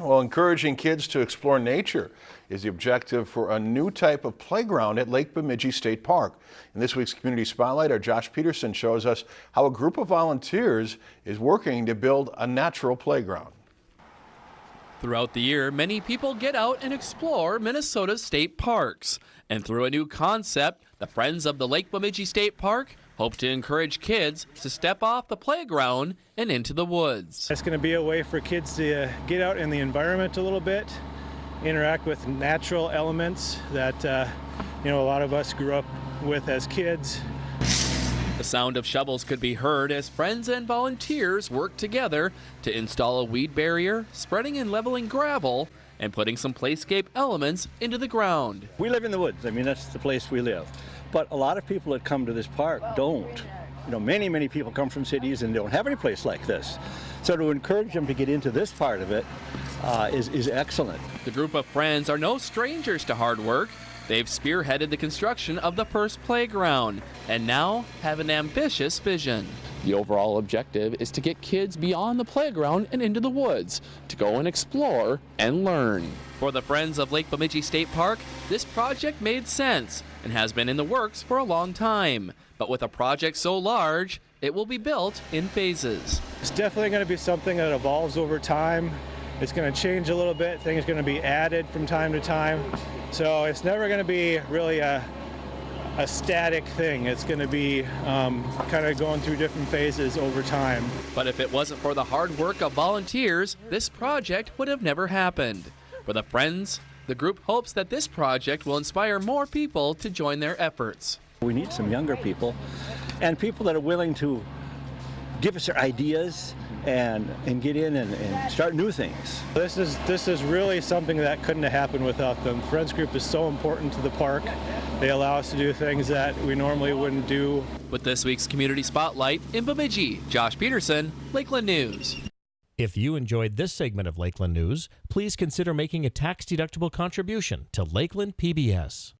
Well, encouraging kids to explore nature is the objective for a new type of playground at Lake Bemidji State Park. In this week's Community Spotlight, our Josh Peterson shows us how a group of volunteers is working to build a natural playground. Throughout the year, many people get out and explore Minnesota's state parks. And through a new concept, the Friends of the Lake Bemidji State Park hope to encourage kids to step off the playground and into the woods. It's going to be a way for kids to get out in the environment a little bit, interact with natural elements that uh, you know a lot of us grew up with as kids. The sound of shovels could be heard as friends and volunteers worked together to install a weed barrier, spreading and leveling gravel, and putting some playscape elements into the ground. We live in the woods. I mean, that's the place we live. But a lot of people that come to this park don't. You know, many, many people come from cities and don't have any place like this. So to encourage them to get into this part of it uh, is is excellent. The group of friends are no strangers to hard work. They've spearheaded the construction of the first playground and now have an ambitious vision. The overall objective is to get kids beyond the playground and into the woods to go and explore and learn. For the Friends of Lake Bemidji State Park, this project made sense and has been in the works for a long time. But with a project so large, it will be built in phases. It's definitely going to be something that evolves over time. It's going to change a little bit. Things are going to be added from time to time. So it's never going to be really a, a static thing. It's going to be um, kind of going through different phases over time. But if it wasn't for the hard work of volunteers, this project would have never happened. For the Friends, the group hopes that this project will inspire more people to join their efforts. We need some younger people and people that are willing to give us their ideas and and get in and, and, start new things. This is this is really something that couldn't have happened without them. Friends Group is so important to the park. They allow us to do things that we normally wouldn't do. With this week's Community Spotlight in Bemidji, Josh Peterson, Lakeland News. If you enjoyed this segment of Lakeland News, please consider making a tax-deductible contribution to Lakeland PBS.